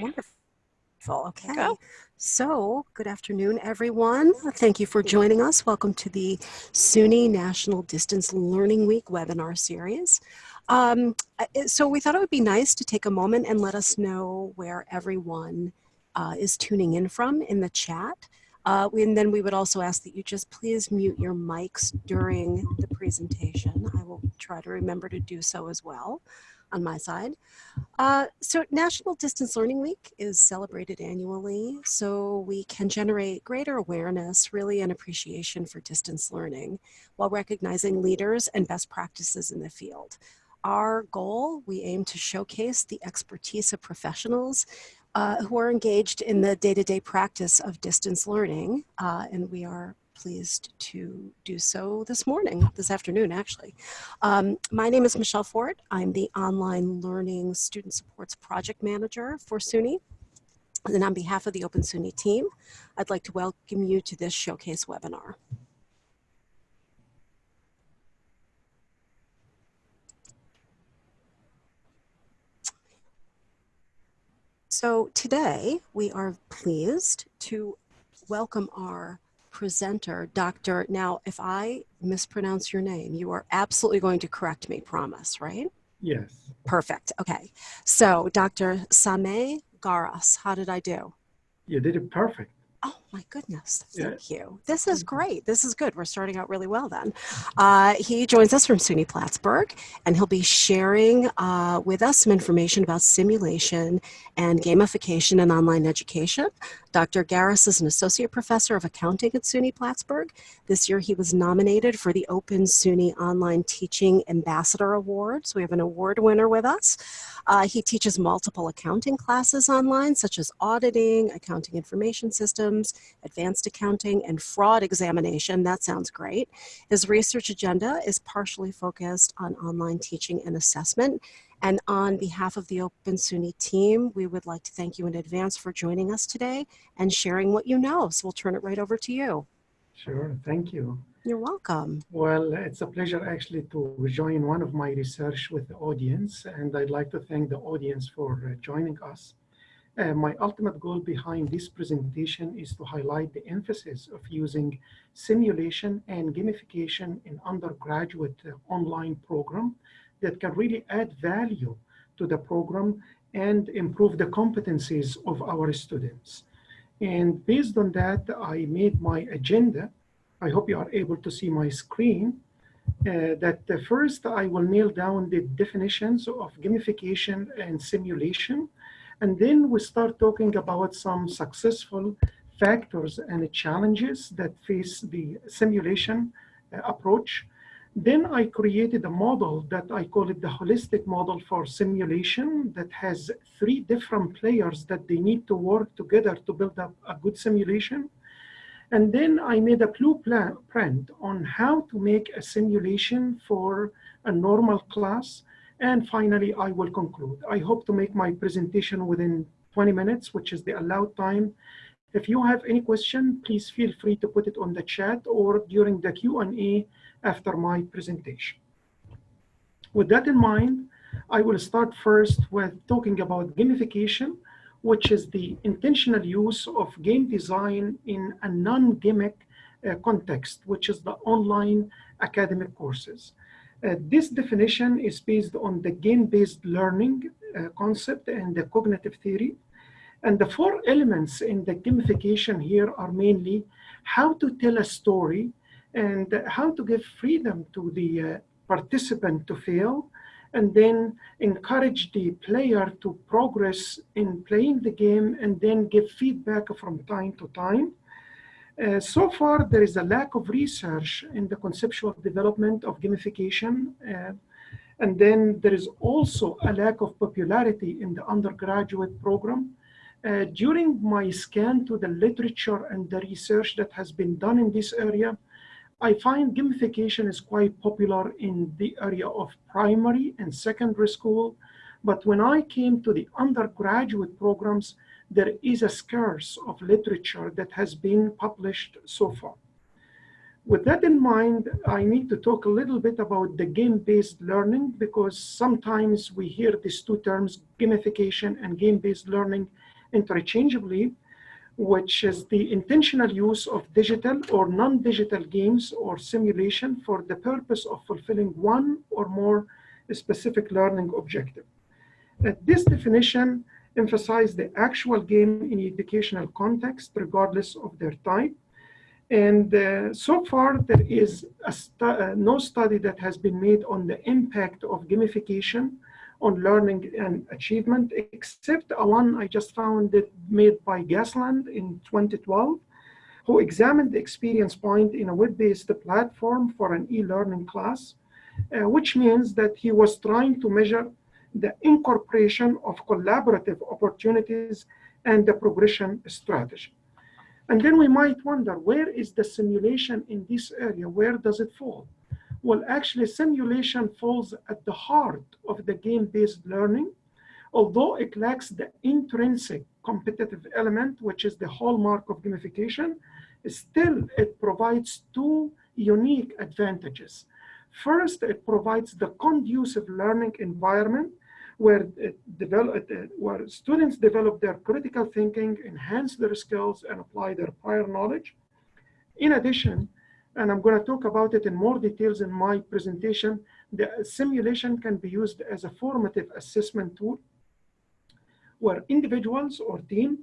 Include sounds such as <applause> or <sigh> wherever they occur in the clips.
Wonderful. Okay. So, good afternoon, everyone. Thank you for joining us. Welcome to the SUNY National Distance Learning Week webinar series. Um, so, we thought it would be nice to take a moment and let us know where everyone uh, is tuning in from in the chat. Uh, and then we would also ask that you just please mute your mics during the presentation. I will try to remember to do so as well on my side. Uh, so National Distance Learning Week is celebrated annually so we can generate greater awareness really and appreciation for distance learning while recognizing leaders and best practices in the field. Our goal, we aim to showcase the expertise of professionals uh, who are engaged in the day-to-day -day practice of distance learning uh, and we are pleased to do so this morning, this afternoon actually. Um, my name is Michelle Ford. I'm the Online Learning Student Supports Project Manager for SUNY. And on behalf of the Open SUNY team, I'd like to welcome you to this showcase webinar. So today we are pleased to welcome our presenter, Dr. Now, if I mispronounce your name, you are absolutely going to correct me, promise, right? Yes. Perfect. Okay. So, Dr. Sameh Garas, how did I do? You did it perfect. Oh my goodness, thank yeah. you. This is great. This is good. We're starting out really well then. Uh, he joins us from SUNY Plattsburgh and he'll be sharing uh, with us some information about simulation and gamification in online education. Dr. Garas is an associate professor of accounting at SUNY Plattsburgh. This year he was nominated for the Open SUNY Online Teaching Ambassador Award. So we have an award winner with us. Uh, he teaches multiple accounting classes online, such as auditing, accounting information systems, advanced accounting, and fraud examination. That sounds great. His research agenda is partially focused on online teaching and assessment. And on behalf of the Open SUNY team, we would like to thank you in advance for joining us today and sharing what you know. So we'll turn it right over to you. Sure, thank you. You're welcome. Well, it's a pleasure actually to join one of my research with the audience, and I'd like to thank the audience for uh, joining us. Uh, my ultimate goal behind this presentation is to highlight the emphasis of using simulation and gamification in undergraduate uh, online program that can really add value to the program and improve the competencies of our students. And based on that, I made my agenda I hope you are able to see my screen. Uh, that uh, first I will nail down the definitions of gamification and simulation. And then we start talking about some successful factors and challenges that face the simulation uh, approach. Then I created a model that I call it the holistic model for simulation that has three different players that they need to work together to build up a good simulation. And then I made a blueprint on how to make a simulation for a normal class. And finally, I will conclude. I hope to make my presentation within 20 minutes, which is the allowed time. If you have any question, please feel free to put it on the chat or during the Q&A after my presentation. With that in mind, I will start first with talking about gamification which is the intentional use of game design in a non-gimmick uh, context, which is the online academic courses. Uh, this definition is based on the game-based learning uh, concept and the cognitive theory. And the four elements in the gamification here are mainly how to tell a story and how to give freedom to the uh, participant to fail, and then encourage the player to progress in playing the game and then give feedback from time to time. Uh, so far, there is a lack of research in the conceptual development of gamification. Uh, and then there is also a lack of popularity in the undergraduate program. Uh, during my scan to the literature and the research that has been done in this area, I find gamification is quite popular in the area of primary and secondary school. But when I came to the undergraduate programs, there is a scarce of literature that has been published so far. With that in mind, I need to talk a little bit about the game-based learning because sometimes we hear these two terms, gamification and game-based learning interchangeably, which is the intentional use of digital or non-digital games or simulation for the purpose of fulfilling one or more specific learning objective. Uh, this definition emphasizes the actual game in educational context, regardless of their type, and uh, so far, there is stu uh, no study that has been made on the impact of gamification on learning and achievement, except one I just found it made by Gasland in 2012, who examined the experience point in a web-based platform for an e-learning class, uh, which means that he was trying to measure the incorporation of collaborative opportunities and the progression strategy. And then we might wonder, where is the simulation in this area? Where does it fall? Well, actually, simulation falls at the heart of the game-based learning, although it lacks the intrinsic competitive element, which is the hallmark of gamification, still it provides two unique advantages. First, it provides the conducive learning environment where, uh, develop, uh, where students develop their critical thinking, enhance their skills, and apply their prior knowledge. In addition, and I'm going to talk about it in more details in my presentation, the simulation can be used as a formative assessment tool where individuals or team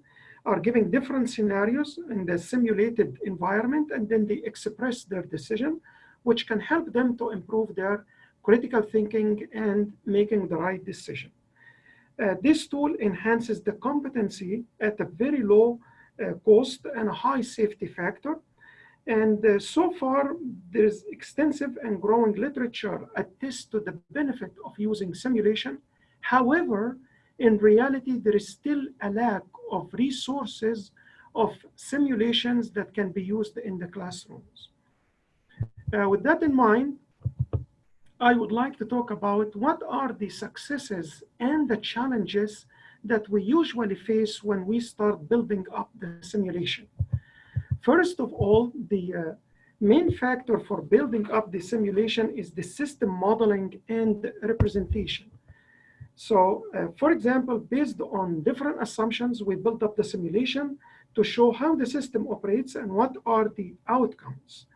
are given different scenarios in the simulated environment and then they express their decision, which can help them to improve their critical thinking, and making the right decision. Uh, this tool enhances the competency at a very low uh, cost and a high safety factor. And uh, so far, there is extensive and growing literature attest to the benefit of using simulation. However, in reality, there is still a lack of resources of simulations that can be used in the classrooms. Uh, with that in mind, I would like to talk about what are the successes and the challenges that we usually face when we start building up the simulation. First of all, the uh, main factor for building up the simulation is the system modeling and representation. So, uh, for example, based on different assumptions, we build up the simulation to show how the system operates and what are the outcomes.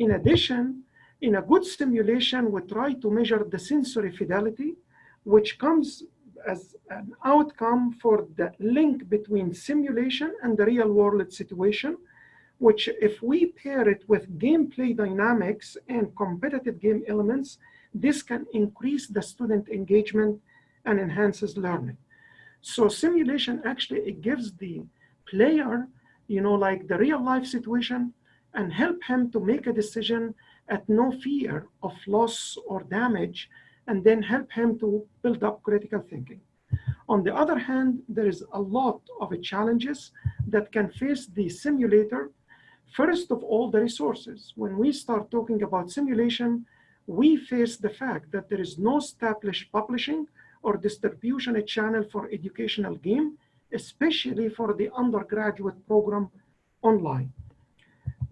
In addition, in a good simulation, we try to measure the sensory fidelity, which comes as an outcome for the link between simulation and the real world situation, which if we pair it with gameplay dynamics and competitive game elements, this can increase the student engagement and enhances learning. So simulation actually, it gives the player, you know, like the real life situation and help him to make a decision at no fear of loss or damage, and then help him to build up critical thinking. On the other hand, there is a lot of challenges that can face the simulator. First of all, the resources. When we start talking about simulation, we face the fact that there is no established publishing or distribution channel for educational game, especially for the undergraduate program online.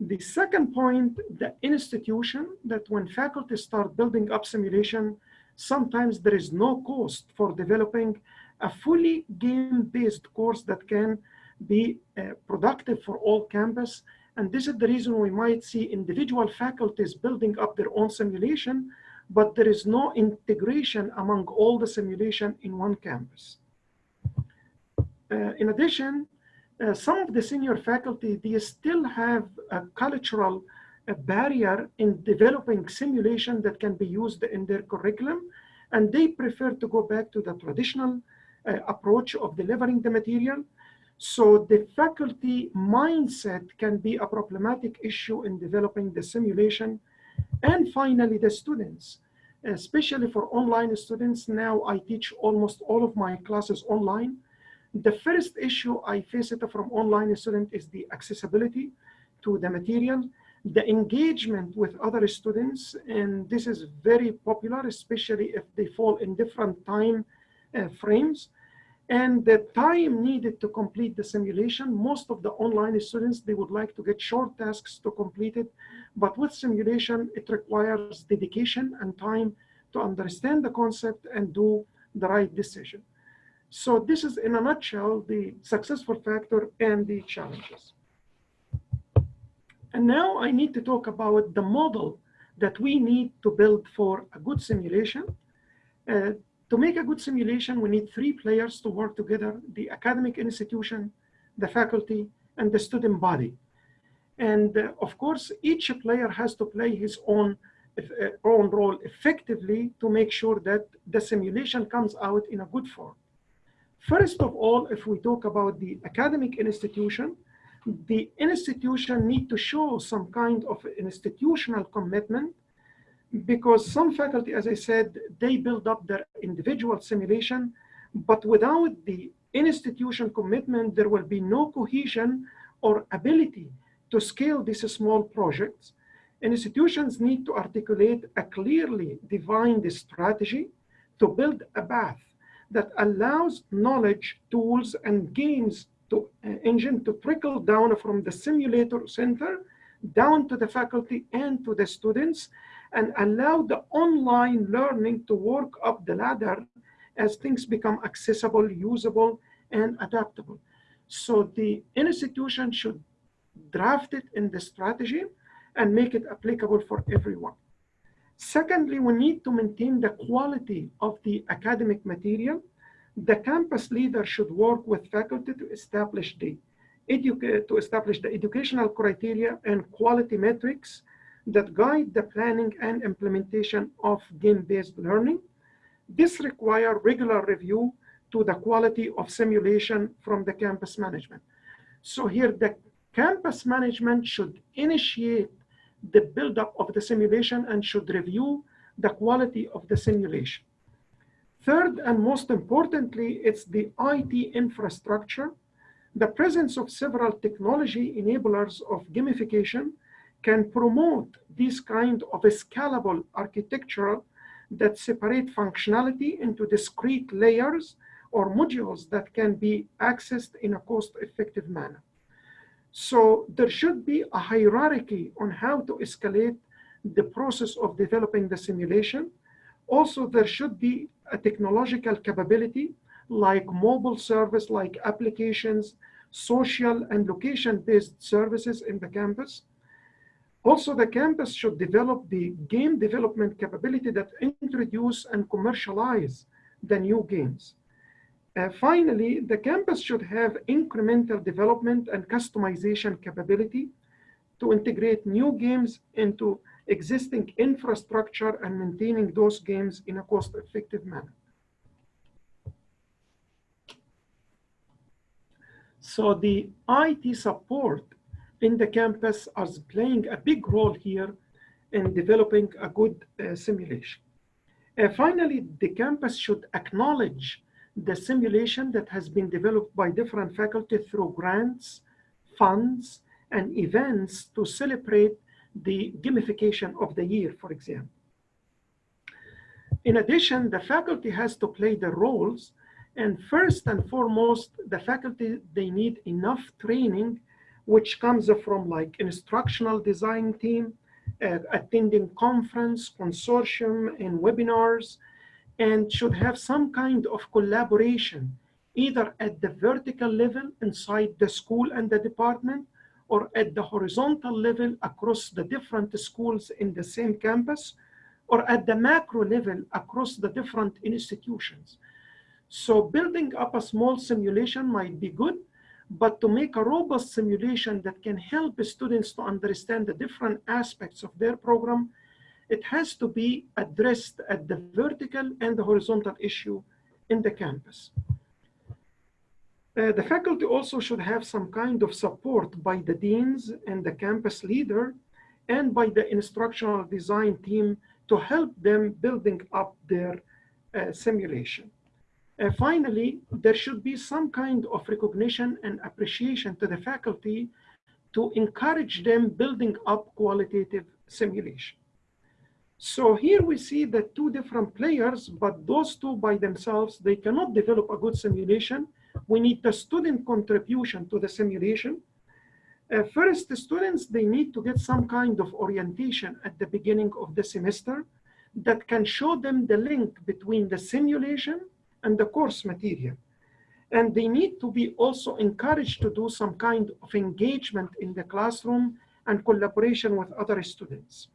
The second point, the institution, that when faculty start building up simulation, sometimes there is no cost for developing a fully game-based course that can be uh, productive for all campus. And this is the reason we might see individual faculties building up their own simulation, but there is no integration among all the simulation in one campus. Uh, in addition, uh, some of the senior faculty, they still have a cultural barrier in developing simulation that can be used in their curriculum. And they prefer to go back to the traditional uh, approach of delivering the material. So the faculty mindset can be a problematic issue in developing the simulation. And finally, the students, especially for online students. Now I teach almost all of my classes online. The first issue I face it from online student is the accessibility to the material, the engagement with other students, and this is very popular, especially if they fall in different time uh, frames. And the time needed to complete the simulation, most of the online students, they would like to get short tasks to complete it, But with simulation, it requires dedication and time to understand the concept and do the right decision. So this is in a nutshell, the successful factor and the challenges. And now I need to talk about the model that we need to build for a good simulation. Uh, to make a good simulation, we need three players to work together, the academic institution, the faculty, and the student body. And uh, of course, each player has to play his own, uh, own role effectively to make sure that the simulation comes out in a good form. First of all, if we talk about the academic institution, the institution need to show some kind of institutional commitment because some faculty, as I said, they build up their individual simulation, but without the institution commitment, there will be no cohesion or ability to scale these small projects. Institutions need to articulate a clearly defined strategy to build a path that allows knowledge, tools, and games to uh, engine to trickle down from the simulator center down to the faculty and to the students and allow the online learning to work up the ladder as things become accessible, usable, and adaptable. So the institution should draft it in the strategy and make it applicable for everyone. Secondly, we need to maintain the quality of the academic material. The campus leader should work with faculty to establish the to establish the educational criteria and quality metrics that guide the planning and implementation of game-based learning. This require regular review to the quality of simulation from the campus management. So here the campus management should initiate the buildup of the simulation and should review the quality of the simulation. Third, and most importantly, it's the IT infrastructure. The presence of several technology enablers of gamification can promote this kind of a scalable architecture that separate functionality into discrete layers or modules that can be accessed in a cost-effective manner. So there should be a hierarchy on how to escalate the process of developing the simulation. Also, there should be a technological capability like mobile service, like applications, social and location-based services in the campus. Also, the campus should develop the game development capability that introduce and commercialize the new games. Uh, finally, the campus should have incremental development and customization capability to integrate new games into existing infrastructure and maintaining those games in a cost-effective manner. So the IT support in the campus is playing a big role here in developing a good uh, simulation. Uh, finally, the campus should acknowledge the simulation that has been developed by different faculty through grants, funds, and events to celebrate the gamification of the year, for example. In addition, the faculty has to play the roles and first and foremost, the faculty, they need enough training, which comes from like instructional design team, uh, attending conference, consortium, and webinars, and should have some kind of collaboration, either at the vertical level inside the school and the department, or at the horizontal level across the different schools in the same campus, or at the macro level across the different institutions. So building up a small simulation might be good, but to make a robust simulation that can help students to understand the different aspects of their program, it has to be addressed at the vertical and the horizontal issue in the campus. Uh, the faculty also should have some kind of support by the deans and the campus leader and by the instructional design team to help them building up their uh, simulation. Uh, finally, there should be some kind of recognition and appreciation to the faculty to encourage them building up qualitative simulation. So here we see the two different players, but those two by themselves, they cannot develop a good simulation. We need the student contribution to the simulation. Uh, first, the students, they need to get some kind of orientation at the beginning of the semester that can show them the link between the simulation and the course material. And they need to be also encouraged to do some kind of engagement in the classroom and collaboration with other students.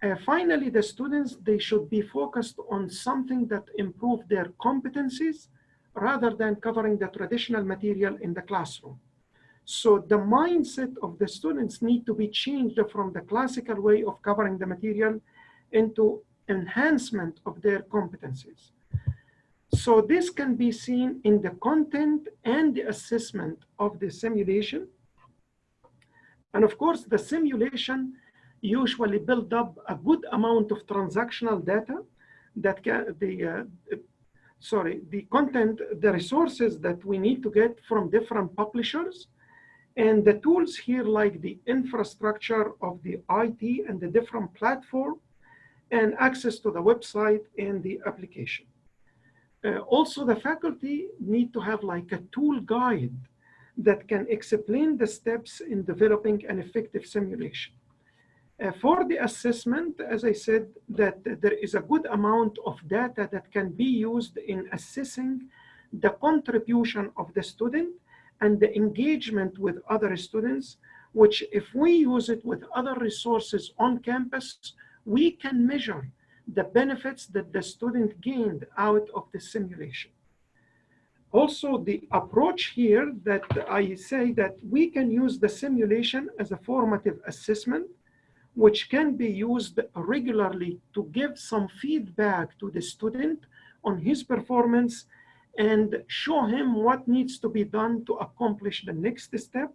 Uh, finally, the students, they should be focused on something that improve their competencies rather than covering the traditional material in the classroom. So the mindset of the students need to be changed from the classical way of covering the material into enhancement of their competencies. So this can be seen in the content and the assessment of the simulation. And of course, the simulation usually build up a good amount of transactional data that can, the, uh, sorry, the content, the resources that we need to get from different publishers and the tools here like the infrastructure of the IT and the different platform and access to the website and the application. Uh, also, the faculty need to have like a tool guide that can explain the steps in developing an effective simulation. Uh, for the assessment, as I said, that there is a good amount of data that can be used in assessing the contribution of the student and the engagement with other students, which if we use it with other resources on campus, we can measure the benefits that the student gained out of the simulation. Also, the approach here that I say that we can use the simulation as a formative assessment, which can be used regularly to give some feedback to the student on his performance and show him what needs to be done to accomplish the next step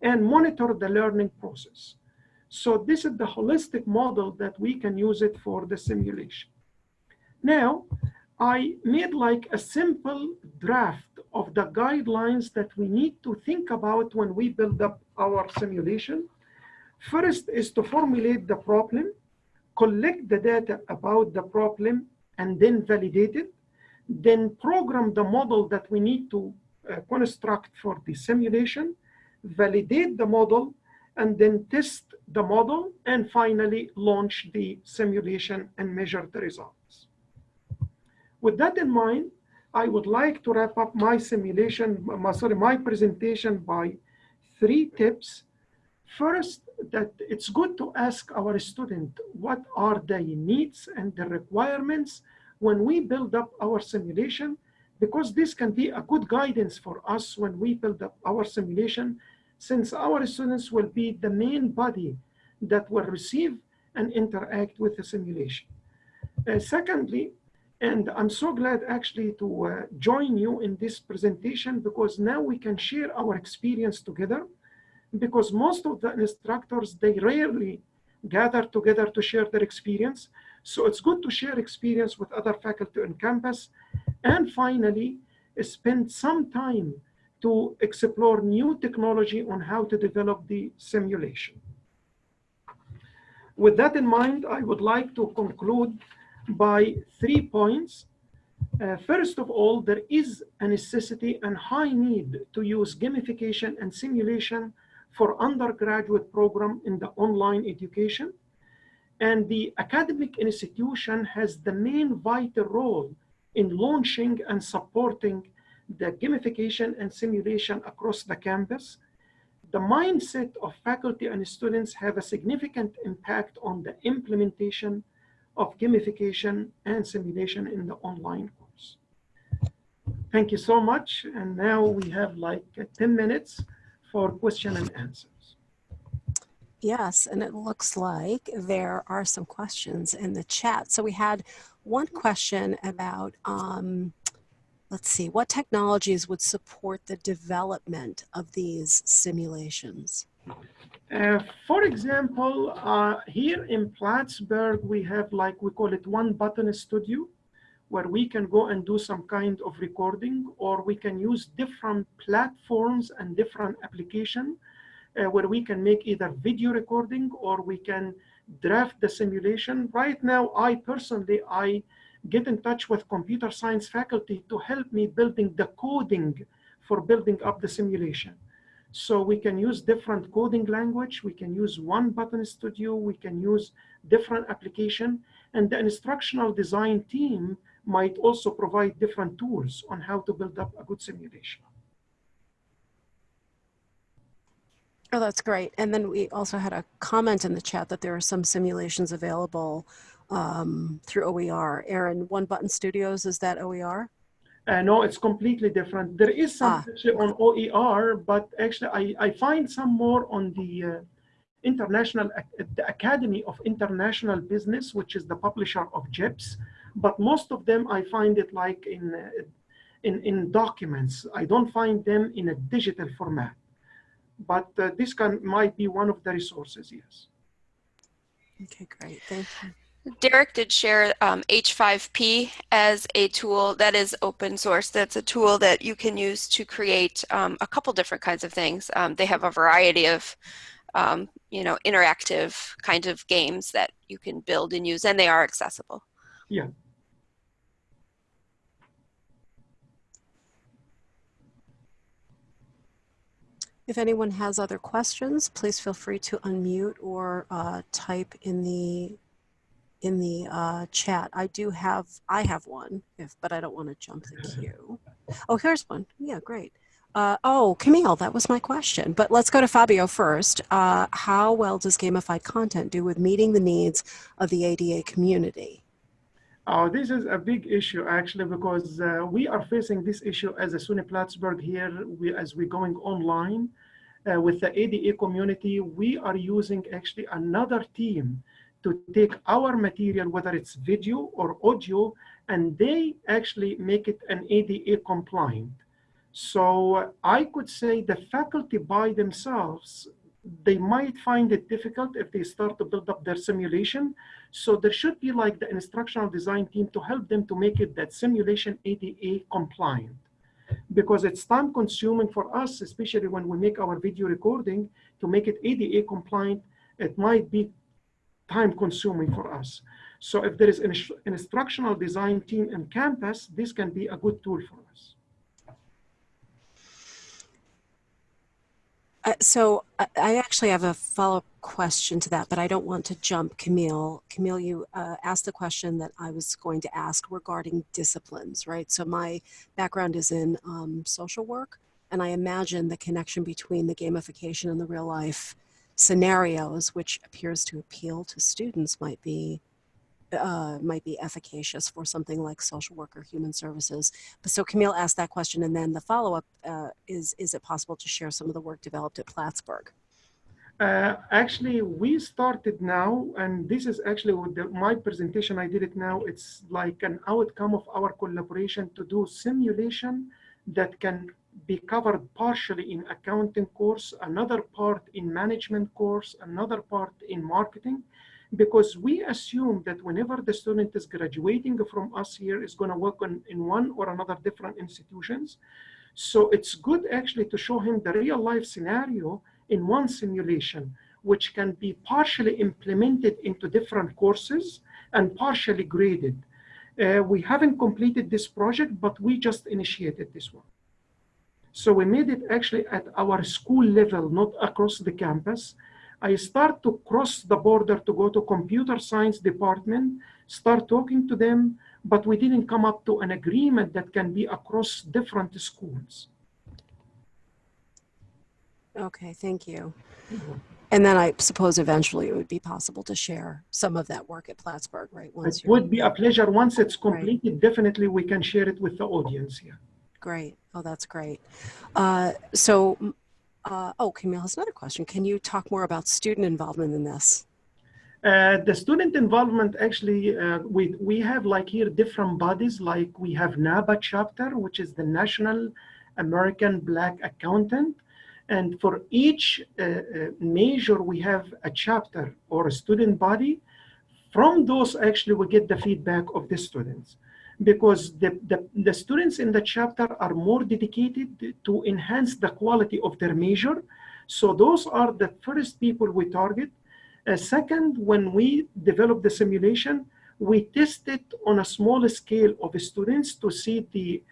and monitor the learning process. So this is the holistic model that we can use it for the simulation. Now, I made like a simple draft of the guidelines that we need to think about when we build up our simulation. First is to formulate the problem, collect the data about the problem, and then validate it. Then program the model that we need to uh, construct for the simulation, validate the model, and then test the model, and finally launch the simulation and measure the results. With that in mind, I would like to wrap up my simulation, my, sorry, my presentation by three tips. First, that it's good to ask our student what are their needs and the requirements when we build up our simulation, because this can be a good guidance for us when we build up our simulation since our students will be the main body that will receive and interact with the simulation. Uh, secondly, and I'm so glad actually to uh, join you in this presentation because now we can share our experience together because most of the instructors, they rarely gather together to share their experience. So it's good to share experience with other faculty on campus. And finally, spend some time to explore new technology on how to develop the simulation. With that in mind, I would like to conclude by three points. Uh, first of all, there is a necessity and high need to use gamification and simulation for undergraduate program in the online education. And the academic institution has the main vital role in launching and supporting the gamification and simulation across the campus, the mindset of faculty and students have a significant impact on the implementation of gamification and simulation in the online course. Thank you so much. And now we have like 10 minutes for question and answers. Yes, and it looks like there are some questions in the chat. So we had one question about um, let's see, what technologies would support the development of these simulations? Uh, for example, uh, here in Plattsburgh, we have like, we call it one button studio, where we can go and do some kind of recording, or we can use different platforms and different application, uh, where we can make either video recording or we can draft the simulation. Right now, I personally, I get in touch with computer science faculty to help me building the coding for building up the simulation. So we can use different coding language. We can use one button studio. We can use different application. And the instructional design team might also provide different tools on how to build up a good simulation. Oh, that's great. And then we also had a comment in the chat that there are some simulations available um, through OER. Aaron, One Button Studios, is that OER? Uh, no, it's completely different. There is some Ah. actually on OER, but actually I, I find some more on the uh, International, the Academy of International Business, which is the publisher of JIBS. But most of them, I find it like in, uh, in, in documents. I don't find them in a digital format. But uh, this can, might be one of the resources, yes. Okay, great. Thank you. Derek did share um, H5P as a tool that is open source. That's a tool that you can use to create um, a couple different kinds of things. Um, they have a variety of, um, you know, interactive kind of games that you can build and use, and they are accessible. Yeah. If anyone has other questions, please feel free to unmute or uh, type in the in the uh, chat. I do have I have one, if but I don't want to jump the <laughs> queue. Oh, here's one. Yeah, great. Uh, oh, Camille, that was my question. But let's go to Fabio first. Uh, how well does gamified content do with meeting the needs of the ADA community? Oh, this is a big issue actually because uh, we are facing this issue as a SUNY Plattsburgh here we, as we're going online uh, with the ADA community. We are using actually another team to take our material, whether it's video or audio, and they actually make it an ADA compliant. So uh, I could say the faculty by themselves, they might find it difficult if they start to build up their simulation. So there should be like the instructional design team to help them to make it that simulation ADA compliant. Because it's time consuming for us, especially when we make our video recording, to make it ADA compliant, it might be time consuming for us. So if there is an instructional design team in campus, this can be a good tool for us. Uh, so I, I actually have a follow-up question to that, but I don't want to jump Camille. Camille, you uh, asked the question that I was going to ask regarding disciplines, right? So my background is in um, social work, and I imagine the connection between the gamification and the real life scenarios, which appears to appeal to students, might be uh, might be efficacious for something like social work or human services. But so Camille asked that question, and then the follow-up uh, is: Is it possible to share some of the work developed at Plattsburgh? Uh, actually, we started now, and this is actually with the, my presentation. I did it now. It's like an outcome of our collaboration to do simulation that can be covered partially in accounting course, another part in management course, another part in marketing, because we assume that whenever the student is graduating from us here is going to work on, in one or another different institutions. So it's good actually to show him the real life scenario in one simulation, which can be partially implemented into different courses and partially graded. Uh, we haven't completed this project, but we just initiated this one. So we made it actually at our school level, not across the campus. I start to cross the border to go to computer science department, start talking to them, but we didn't come up to an agreement that can be across different schools. Okay, thank you. And then I suppose eventually it would be possible to share some of that work at Plattsburgh, right? Once It would be a pleasure. Once it's Right. completed, definitely we can share it with the audience here. great. Oh, that's great. Uh, so, uh, oh, Camille has another question. Can you talk more about student involvement in this? Uh, the student involvement actually, uh, we, we have like here different bodies, like we have NABA chapter, which is the National American Black Accountant. And for each uh, uh, major, we have a chapter or a student body. From those, actually, we get the feedback of the students because the, the, the students in the chapter are more dedicated to enhance the quality of their major. So those are the first people we target. Uh, second, when we develop the simulation, we test it on a small scale of students to see the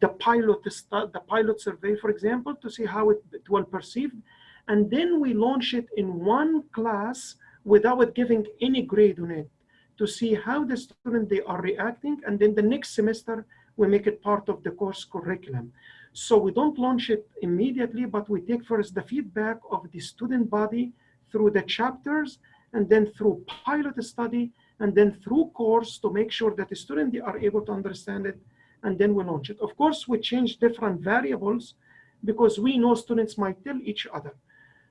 the pilot the pilot survey, for example, to see how it, it will perceive, and then we launch it in one class without giving any grade on it to see how the student they are reacting, and then the next semester we make it part of the course curriculum. So we don't launch it immediately, but we take first the feedback of the student body through the chapters, and then through pilot study, and then through course to make sure that the student they are able to understand it, and then we launch it. Of course, we change different variables because we know students might tell each other.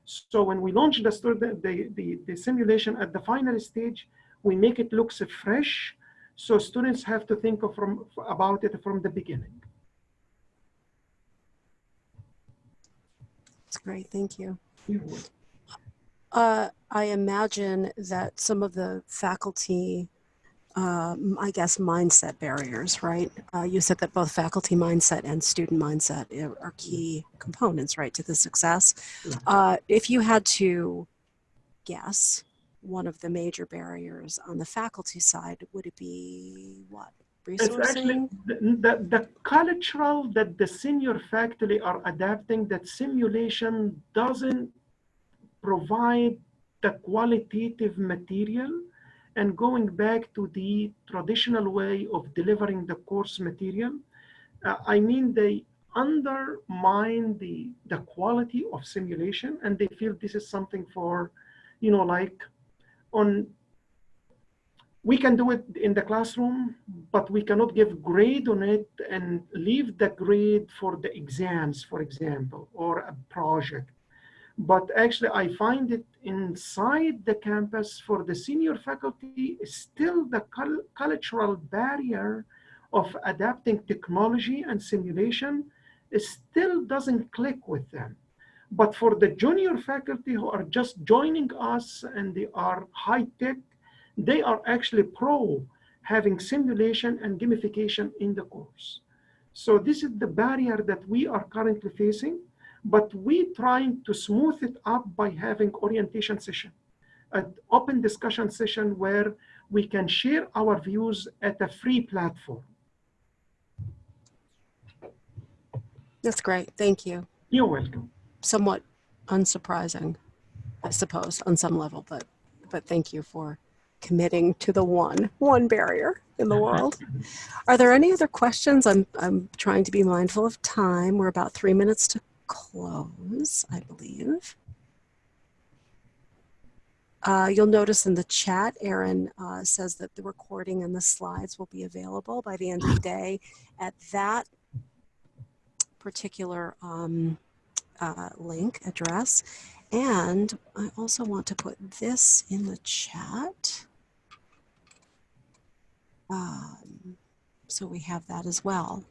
So when we launch the, student, the, the, the simulation at the final stage, we make it looks fresh. So students have to think of from, about it from the beginning. That's great. Thank you. Uh, I imagine that some of the faculty, um, I guess, mindset barriers, right? Uh, you said that both faculty mindset and student mindset are are key components, right, to the success. Uh, if you had to guess one of the major barriers on the faculty side, would it be what? It's actually the, the, the cultural that the senior faculty are adapting that simulation doesn't provide the qualitative material and going back to the traditional way of delivering the course material. uh, I mean, they undermine the, the quality of simulation and they feel this is something for, you know, like on we can do it in the classroom, but we cannot give grade on it and leave the grade for the exams, for example, or a project. But actually, I find it inside the campus for the senior faculty, still the cultural barrier of adapting technology and simulation still doesn't click with them. But for the junior faculty who are just joining us and they are high tech, they are actually pro having simulation and gamification in the course. So this is the barrier that we are currently facing, but we trying to smooth it up by having orientation session, an open discussion session where we can share our views at a free platform. That's great. Thank you. You're welcome. Somewhat unsurprising, I suppose, on some level, but but thank you for committing to the one one barrier in the world. Are there any other questions? I'm I'm trying to be mindful of time. We're about three minutes to close, I believe. Uh, you'll notice in the chat, Erin uh, says that the recording and the slides will be available by the end of the day at that particular um, uh, link address. And I also want to put this in the chat. Um, so we have that as well.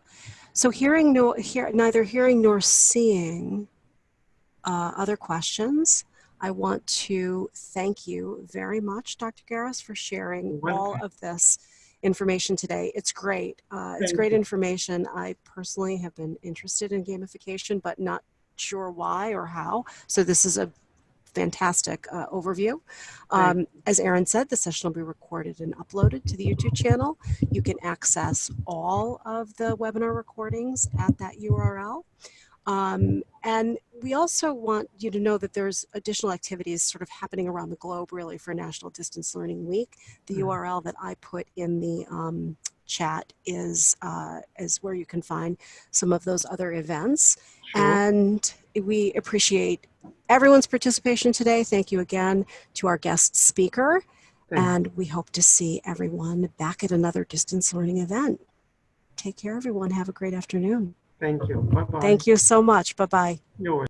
So hearing no, hear, neither hearing nor seeing uh, other questions, I want to thank you very much, Dr. Garas, for sharing all of this information today. It's great. Uh, it's great information. I personally have been interested in gamification, but not sure why or how. So this is a fantastic uh, overview. Um, as Aaron said, the session will be recorded and uploaded to the YouTube channel. You can access all of the webinar recordings at that URL. Um, and we also want you to know that there's additional activities sort of happening around the globe really for National Distance Learning Week. The Mhm. URL that I put in the um, chat is, uh, is where you can find some of those other events. Sure. And we appreciate everyone's participation today. Thank you again to our guest speaker. Thank you. And we hope to see everyone back at another distance learning event. Take care, everyone. Have a great afternoon. Thank you. Bye-bye. Thank you so much. Bye bye. You're welcome.